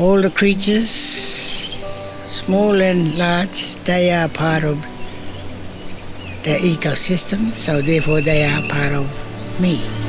all the creatures, small and large, they are part of the ecosystem, so therefore they are part of me.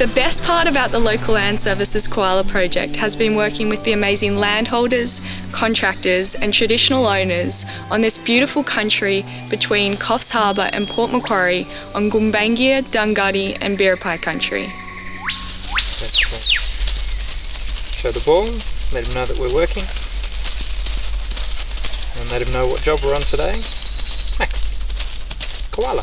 The best part about the Local Land Services Koala Project has been working with the amazing landholders, contractors and traditional owners on this beautiful country between Coffs Harbour and Port Macquarie on Gumbaynggirr, Dunghutti and Biripi country. Show the ball, let him know that we're working and let him know what job we're on today. Max, koala.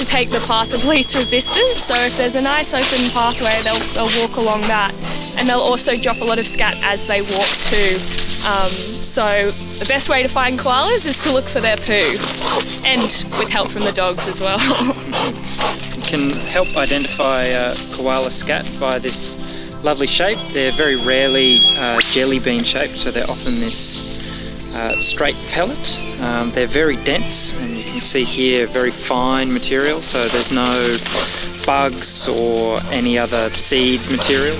to take the path of least resistance, so if there's a nice open pathway, they'll, they'll walk along that. And they'll also drop a lot of scat as they walk too. Um, so the best way to find koalas is to look for their poo, and with help from the dogs as well. you can help identify uh, koala scat by this lovely shape. They're very rarely uh, jelly bean shaped, so they're often this uh, straight pellet. Um, they're very dense, can see here very fine material, so there's no bugs or any other seed material.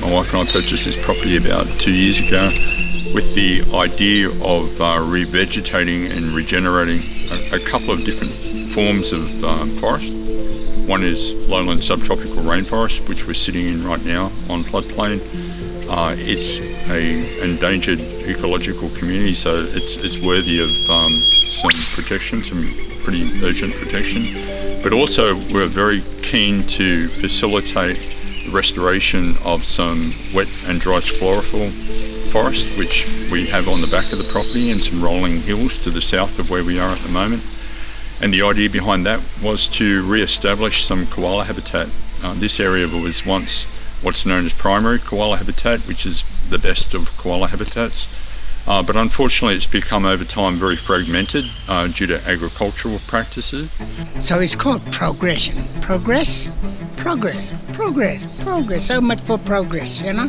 My wife and I purchased this property about two years ago with the idea of uh, revegetating and regenerating a, a, couple of different forms of uh, forest. One is lowland subtropical rainforest, which we're sitting in right now on floodplain. Uh, it's a endangered ecological community, so it's, it's worthy of um, some protection, some pretty urgent protection. But also, we're very keen to facilitate restoration of some wet and dry sclerophyll forest, which we have on the back of the property, and some rolling hills to the south of where we are at the moment. And the idea behind that was to re-establish some koala habitat. Uh, this area was once what's known as primary koala habitat, which is the best of koala habitats. Uh, but unfortunately, it's become over time very fragmented uh, due to agricultural practices. So it's called progression. Progress, progress, progress, progress. So much for progress, you know.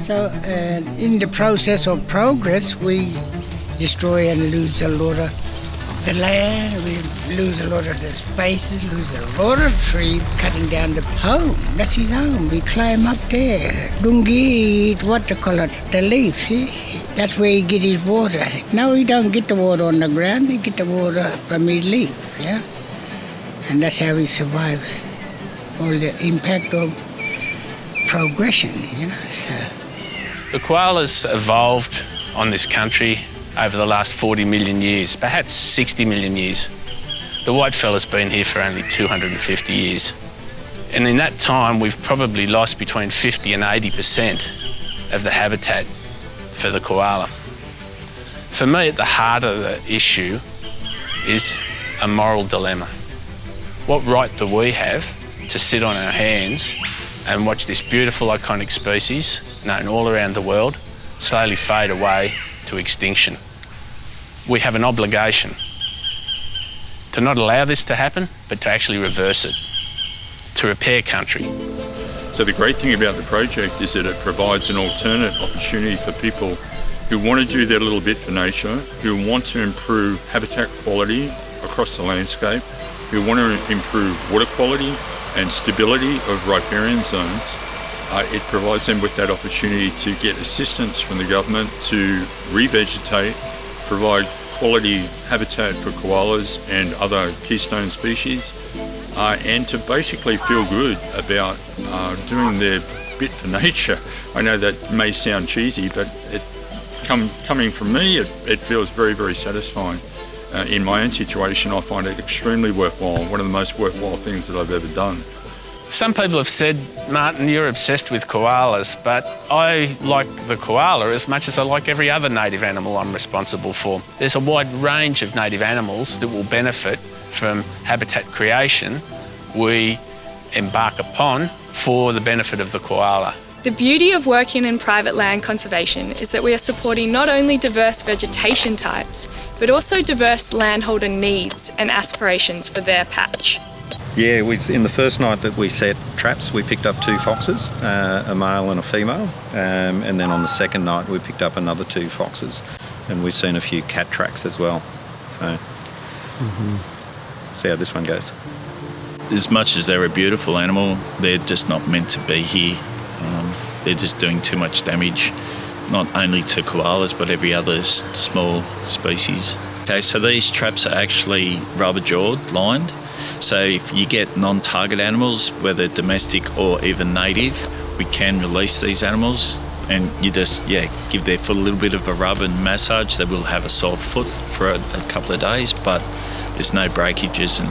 So uh, in the process of progress, we destroy and lose a lot of the land, we lose a lot of the spaces, lose a lot of trees, cutting down the home. That's his home. We climb up there. Dungi, what to call it, the leaf, see? That's where he get his water. Now he don't get the water on the ground, he get the water from his leaf, yeah? And that's how he survives all the impact of progression, you know. So. The koalas evolved on this country over the last 40 million years, perhaps 60 million years. The white whitefella's been here for only 250 years. And in that time, we've probably lost between 50 and 80% of the habitat for the koala. For me, at the heart of the issue is a moral dilemma. What right do we have to sit on our hands and watch this beautiful iconic species, known all around the world, slowly fade away to extinction. we have an obligation to not allow this to happen, but to actually reverse it, to repair country. So the great thing about the project is that it provides an alternate opportunity for people who want to do their little bit for nature, who want to improve habitat quality across the landscape, who want to improve water quality and stability of riparian zones. Uh, it provides them with that opportunity to get assistance from the government to revegetate, provide quality habitat for koalas and other keystone species, uh, and to basically feel good about uh, doing their bit for nature. I know that may sound cheesy, but it, come, coming from me, it, it feels very, very satisfying. Uh, in my own situation, I find it extremely worthwhile, one of the most worthwhile things that I've ever done. Some people have said, Martin, you're obsessed with koalas, but I like the koala as much as I like every other native animal I'm responsible for. There's a wide range of native animals that will benefit from habitat creation we embark upon for the benefit of the koala. The beauty of working in private land conservation is that we are supporting not only diverse vegetation types, but also diverse landholder needs and aspirations for their patch. Yeah, we, in the first night that we set traps, we picked up two foxes, uh, a male and a female, um, and then on the second night we picked up another two foxes, and we've seen a few cat tracks as well. So, mm-hmm. see how this one goes. As much as they're a beautiful animal, they're just not meant to be here. They're just doing too much damage, not only to koalas but every other small species. Okay, so these traps are actually rubber jawed, lined. So if you get non-target animals, whether domestic or even native, we can release these animals and you just yeah give their foot a little bit of a rub and massage. They will have a sore foot for a, a couple of days, but there's no breakages and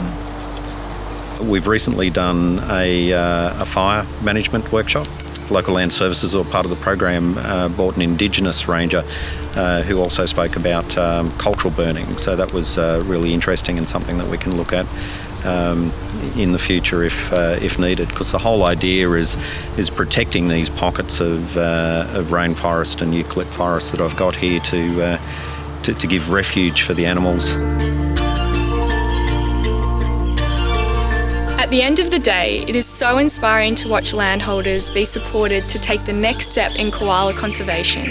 We've recently done a, uh, a fire management workshop. Local Land Services, or part of the program, uh, brought an Indigenous ranger uh, who also spoke about um, cultural burning. So that was uh, really interesting and something that we can look at um, in the future if uh, if needed. Because the whole idea is is protecting these pockets of uh, of rainforest and eucalypt forest that I've got here to, to to give refuge for the animals. At the end of the day, it is so inspiring to watch landholders be supported to take the next step in koala conservation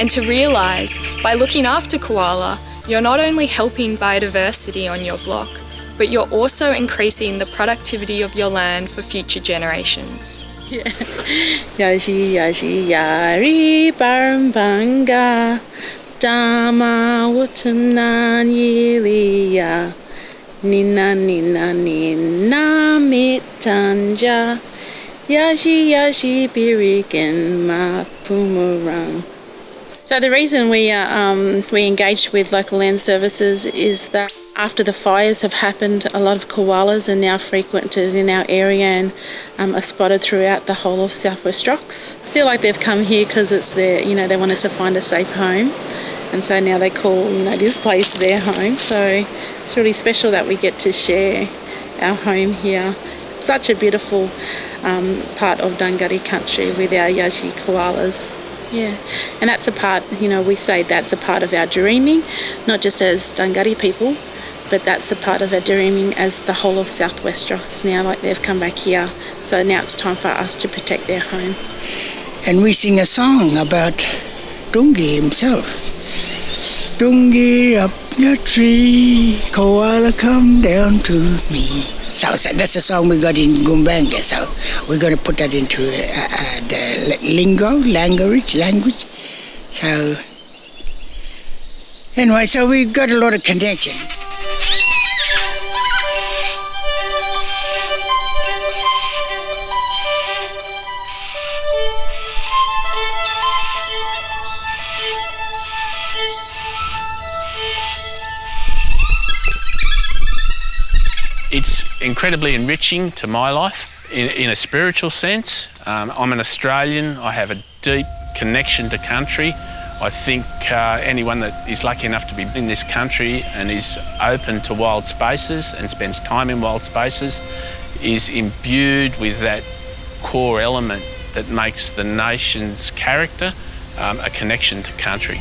and to realise by looking after koala, you're not only helping biodiversity on your block, but you're also increasing the productivity of your land for future generations. Yashi yashi yari barmbanga Dama wutanan yiliya Nina nina nina mitanja. Yashi yashi birikin mapumarang So the reason we uh, um, we engaged with local land services is that after the fires have happened, a lot of koalas are now frequented in our area and um, are spotted throughout the whole of Southwest Rocks. I feel like they've come here because it's their, you know, they wanted to find a safe home, and so now they call, you know, this place their home. So it's really special that we get to share our home here. It's such a beautiful um, part of Dungari country with our Yashi koalas. Yeah, and that's a part, you know, we say that's a part of our dreaming, not just as Dungari people, but that's a part of our dreaming as the whole of Southwest Rocks now, like they've come back here. So now it's time for us to protect their home. and we sing a song about Dungi himself. Dungi up your tree, koala come down to me. So, so that's the song we got in Gumbaynggirr. So we're going to put that into uh, uh, the lingo, language, language. So anyway, so we've got a lot of connection. It's incredibly enriching to my life in, in a spiritual sense. Um, I'm an Australian, I have a deep connection to country. I think uh, anyone that is lucky enough to be in this country and is open to wild spaces and spends time in wild spaces is imbued with that core element that makes the nation's character um, a connection to country.